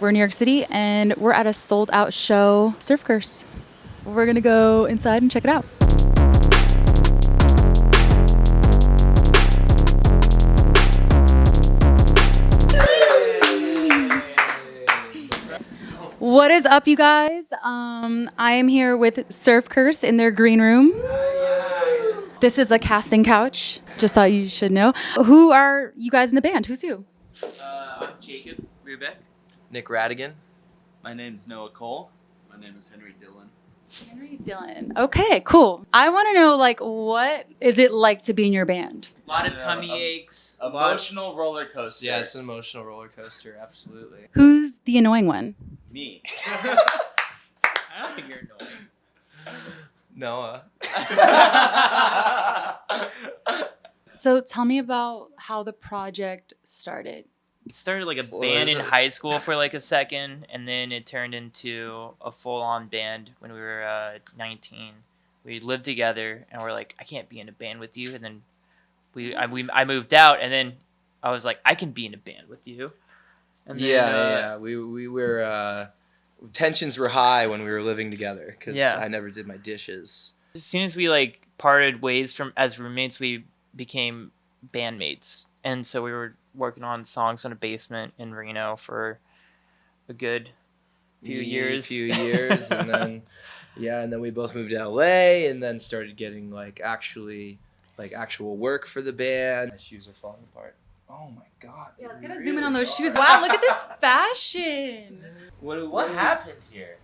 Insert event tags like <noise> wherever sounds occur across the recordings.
We're in New York City and we're at a sold out show, Surf Curse. We're gonna go inside and check it out. What is up, you guys? Um, I am here with Surf Curse in their green room. This is a casting couch, just thought you should know. Who are you guys in the band? Who's you? Uh, I'm Jacob Rubeck. Nick Rattigan. My name is Noah Kohll. My name is Henry Dillon. Henry Dillon. Okay, cool. I want to know, like, what is it like to be in your band? A lot of tummy um, aches. a lot- Emotional roller coaster. Yeah, it's an emotional roller coaster, absolutely. Who's the annoying one? me. <laughs> I don't think you're annoying. Noah. <laughs> So tell me about how the project started. Started like a band in high school <laughs> for like a second, and then it turned into a full-on band when we were uh, 19. We lived together, and we're like, I can't be in a band with you. And then we, I, we, I moved out, and then I was like, I can be in a band with you. And then, yeah, uh, yeah. We we were uh, tensions were high when we were living together because Yeah. I never did my dishes. As soon as we like parted ways from as roommates, we became bandmates, and so we were working on songs in a basement in Reno for a good few Ye- years. few <laughs> years, and then yeah, and then we both moved to LA, and then started getting like actually like actual work for the band. My shoes are falling apart. Oh my god. Yeah, let's they get a zoom in on those are. shoes. Wow, look at this fashion. <laughs> what, what happened here?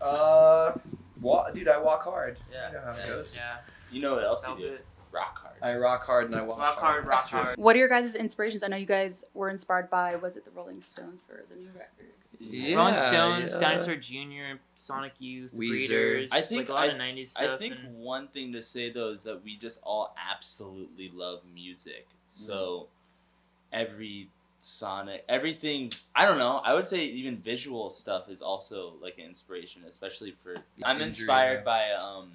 Uh, wa- dude, I walk hard. Yeah. You know how it goes. yeah, You know what else felt you do? it. Rock hard. I rock hard and I walk, Rock hard, rock That's true. hard. What are your guys' inspirations? I know you guys were inspired by, was it the Rolling Stones for the new record? Yeah, Rolling Stones, yeah. Dinosaur Jr., Sonic Youth, Weezer. Breeders. I think like a lot I- of '90s stuff. I think and- one thing to say though is that we just all absolutely love music. So every sonic, everything. I don't know. I would say even visual stuff is also like an inspiration, especially for. I'm Injury, inspired yeah. by um,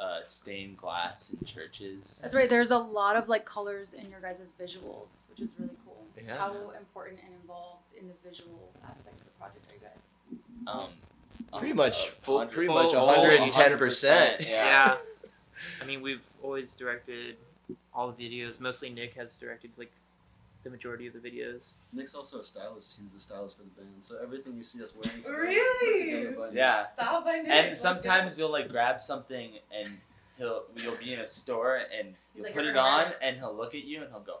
uh, stained glass in churches. That's right. There's a lot of like colors in your guys' visuals, which is really cool. Yeah. How important and involved in the visual aspect of the project are you guys? Um, Pretty um, much uh, full- pretty much 110%. Yeah. yeah. I mean, we've always directed all the videos. Mostly Nick has directed like the majority of the videos. Nick's also a stylist. He's the stylist for the band. So everything you see us wearing. today Really? put together by Yeah. Style by Nick. And sometimes you'll like grab something and he'll you'll be in a store and you'll like, put "You're it on nice." and he'll look at you and he'll go.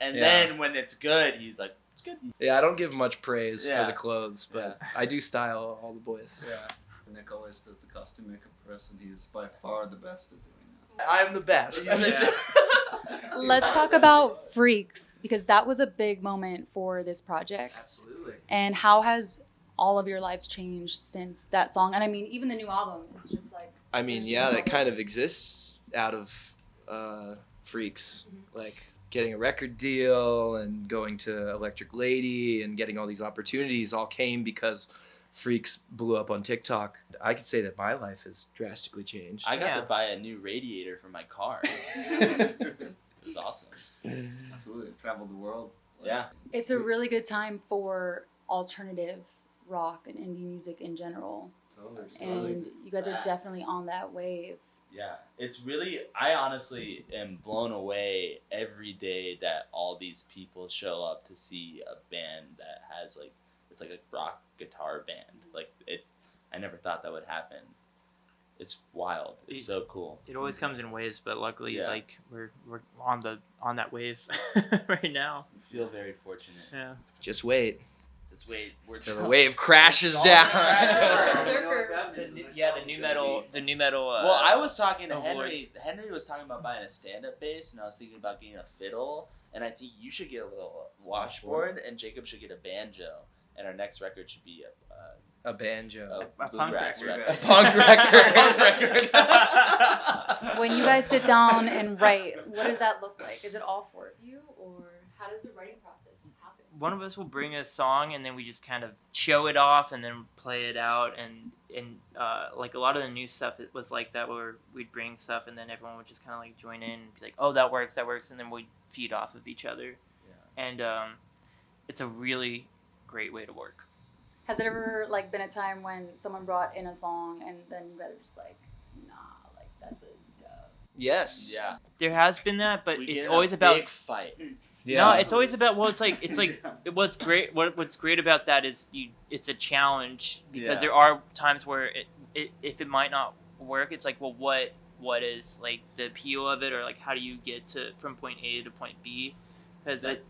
And Yeah. then when it's good, he's like, it's good. Yeah, I don't give much praise Yeah. for the clothes, but I do style all the boys. Yeah. Nick always does the costume makeup for us, and he's by far the best at doing that. I'm the best. <laughs> <laughs> Let's talk about Freaks because that was a big moment for this project. Absolutely. And how has all of your lives changed since that song? And I mean, even the new album is just like I mean, yeah, that kind of exists out of uh, freaks, like getting a record deal and going to Electric Lady and getting all these opportunities all came because freaks blew up on TikTok. I could say that my life has drastically changed. I got Yeah. to buy a new radiator for my car. <laughs> it was awesome. Absolutely. Traveled the world. Yeah. it's a really good time for alternative rock and indie music in general. Totally. And you guys are definitely on that wave. Yeah, it's really. I honestly am blown away every day that all these people show up to see a band that has like it's like a rock guitar band. Like it, I never thought that would happen. It's wild. It's so cool. It always comes in waves, but luckily, Yeah. like we're we're on the on that wave <laughs> <laughs> right now. I feel very fortunate. Yeah. Just wait Just wait. We're till the wave crashes down. <laughs> The yeah, the new metal, the new metal. Uh, Well, I was talking to Henry. voice. Henry was talking about buying a stand-up bass, and I was thinking about getting a fiddle. And I think you should get a little washboard, and Jacob should get a banjo. And our next record should be a, A banjo. a, A punk bluegrass record. record. A <laughs> punk record. A punk record. <laughs> When you guys sit down and write, what does that look like? Is it all four of you, or how does the writing process happen? one of us will bring a song and then we just kind of show it off and then play it out and and uh, like a lot of the new stuff it was like that where we'd bring stuff and then everyone would just kind of like join in and be like oh that works that works and then we'd feed off of each other Yeah. and um, it's a really great way to work Has it ever like been a time when someone brought in a song and then you guys are just like, nah, like that's a dub. Yes. Yeah. There has been that, but We it's in a always about big fight. No, it's always about well, it's like it's like <laughs> what's great. What what's great about that is you. It's a challenge because Yeah. there are times where it, it if it might not work, it's like well, what what is like the appeal of it, or like how do you get to from point A to point B? Because it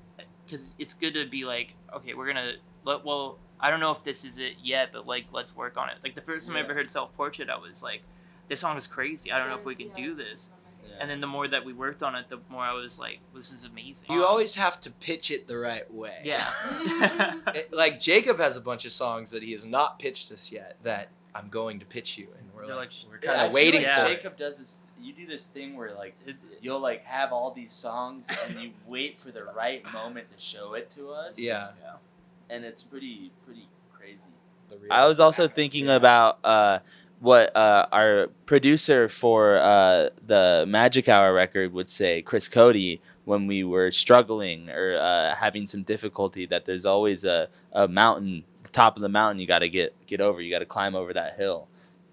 because it's good to be like okay, we're gonna let well. I don't know if this is it yet, but like let's work on it. Like the first time I ever heard self portrait, I was like, this song is crazy. I don't know if we can do this. And then the more that we worked on it, the more I was like, this is amazing. You always have to pitch it the right way. Yeah. <laughs> <laughs> It- like Jacob has a bunch of songs that he has not pitched us yet that I'm going to pitch you, and we're They're like, like, we're kind I of feel waiting like for Jacob does this. You do this thing where like you'll like have all these songs and you wait for the right moment to show it to us. it. Yeah. And it's pretty pretty crazy. I was also thinking about uh, what uh, our producer for uh, the Magic Hour record would say, Chris Coady, when we were struggling or uh, having some difficulty. That there's always a, a mountain, the top of the mountain you got to get get over. You got to climb over that hill,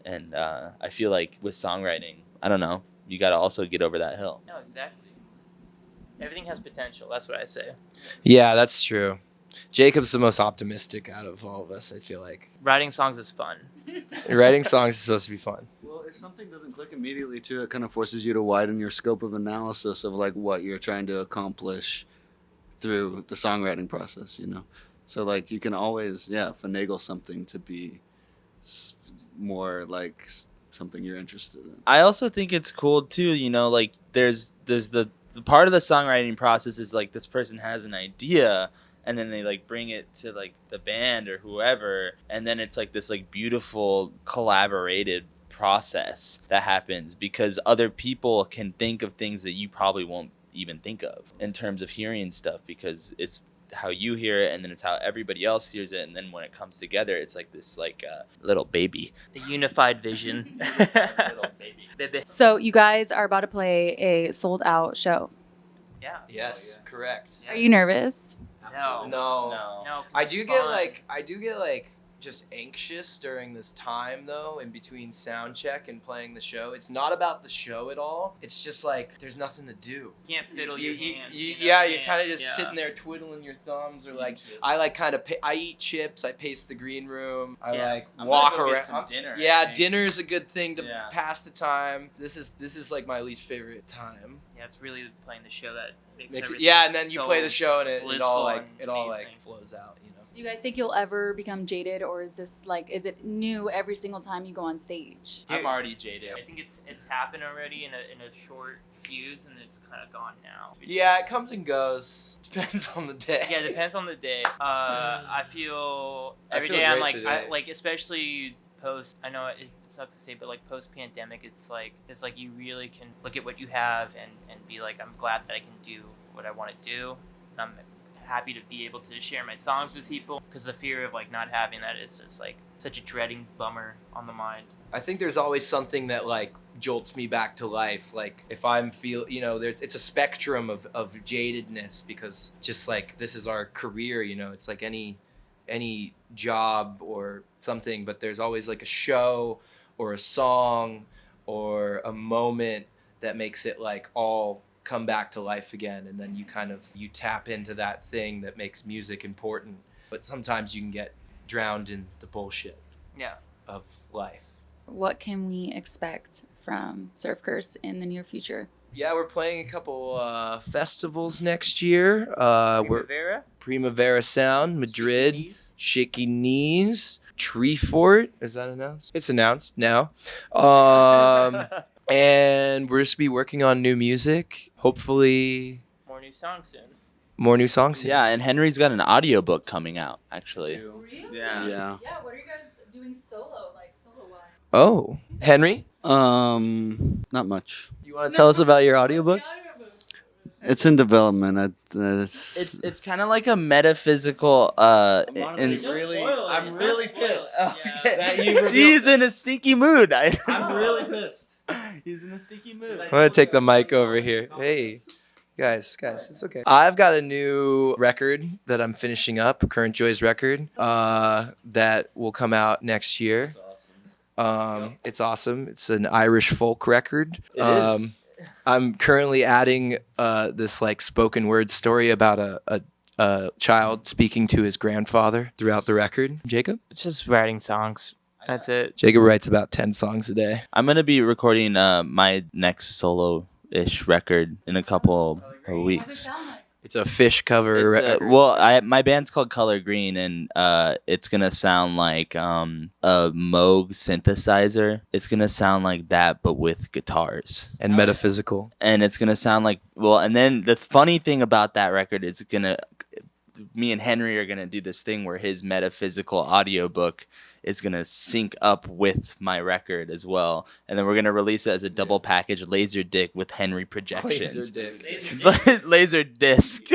and uh, I feel like with songwriting, I don't know, you got to also get over that hill. No, exactly. Everything has potential. That's what I say. Yeah, that's true. Jacob's the most optimistic out of all of us. I feel like Writing songs is fun. <laughs> writing songs is supposed to be fun. Well, if something doesn't click immediately, too, it kind of forces you to widen your scope of analysis of like what you're trying to accomplish through the songwriting process. You know, so like you can always yeah finagle something to be more like something you're interested in. I also think it's cool too. You know, like there's there's the, the part of the songwriting process is like this person has an idea and then they like bring it to like the band or whoever and then it's like this like beautiful collaborated process that happens because other people can think of things that you probably won't even think of in terms of hearing stuff because it's how you hear it and then it's how everybody else hears it and then when it comes together it's like this like uh, little baby The unified vision. <laughs> <laughs> Little baby. Baby. So you guys are about to play a sold out show. Yeah. Yes, correct. Yeah. Are you nervous? No. No. No. No. 'cause I it's do get fun. like I do get like just anxious during this time though in between sound check and playing the show. It's not about the show at all. It's just like there's nothing to do. you can't fiddle You, your you, hands. you, you yeah, you're kind of just yeah. sitting there twiddling your thumbs or like I like kind of pa- I eat chips. I pace the green room. I Yeah. like I'm walk go around. Get some dinner. I yeah, think. dinner's a good thing to Yeah. pass the time. This is this is like my least favorite time. Yeah, it's really playing the show that makes, Makes it, yeah, and then you play the show and it, it all like it all amazing. like flows out. You. Do you guys think you'll ever become jaded or is this like is it new every single time you go on stage? I'm already jaded. I think it's it's happened already in a in a short fuse and it's kind of gone now. Yeah, it comes and goes. <laughs> Depends on the day. Yeah, it depends on the day. Uh, I feel I feel day I'm like I, like especially post. I know it sucks to say, but like post pandemic, it's like it's like you really can look at what you have and and be like, I'm glad that I can do what I want to do. And I'm happy to be able to share my songs with people because the fear of like not having that is just like such a dreading bummer on the mind. I think there's always something that like jolts me back to life. Like if I'm feel, you know, there's it's a spectrum of of jadedness because just like this is our career, you know, it's like any any job or something, but there's always like a show or a song or a moment that makes it like all come back to life again and then you kind of you tap into that thing that makes music important but sometimes you can get drowned in the bullshit Yeah. of life What can we expect from Surf Curse in the near future? Yeah, we're playing a couple uh, festivals next year. Uh, we're Primavera, Primavera Sound, Madrid, Knees. Shaky Knees, Treefort. Is that announced? It's announced now. Um, <laughs> and we're just be working on new music. Hopefully, more new songs soon. more new songs. Soon. Yeah, and Henry's got an audiobook coming out, actually. Really? Yeah. Yeah. Yeah, what are you guys doing solo, like solo wise? Oh, Henry, Um, not much. you want to tell us about your audiobook? It's in development. I, uh, it's, It's it's kind of like a metaphysical uh I'm honestly in- really- spoil it. I'm really pissed. Yeah. Okay. <laughs> That you <laughs> he's in a stinky mood. <laughs> I'm really pissed. He's in a stinky mood. I'm gonna take the mic over here. Hey, guys, guys, it's okay. I've got a new record that I'm finishing up, Current Joys record, uh, that will come out next year. Um, it's awesome. It's an Irish folk record. Um, I'm currently adding uh, this like spoken word story about a, a, a child speaking to his grandfather throughout the record. Jacob? Just writing songs. That's it. Jacob writes about 10 songs a day. I'm gonna be recording uh, my next solo-ish record in a couple of weeks. It's a fish cover It's, uh, well, I my band's called Color Green, and uh, it's gonna sound like um, a Moog synthesizer. It's gonna sound like that, but with guitars, and metaphysical. and it's gonna sound like well. And then the funny thing about that record is it's gonna me and Henry are gonna do this thing where his metaphysical audiobook is gonna sync up with my record as well, and then we're gonna release it as a double package laser dick with Henry projections. laser <laughs> disc. <laughs>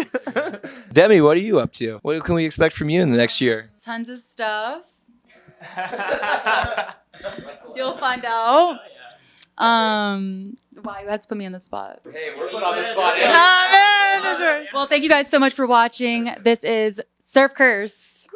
<laughs> Demi, what are you up to? What can we expect from you in the next year? Tons of stuff. You'll find out. Oh, Um, wow, you had to put me on the spot. Hey, we're put on the spot. <laughs> Ah, man, that's right. Well, thank you guys so much for watching. This is Surf Curse.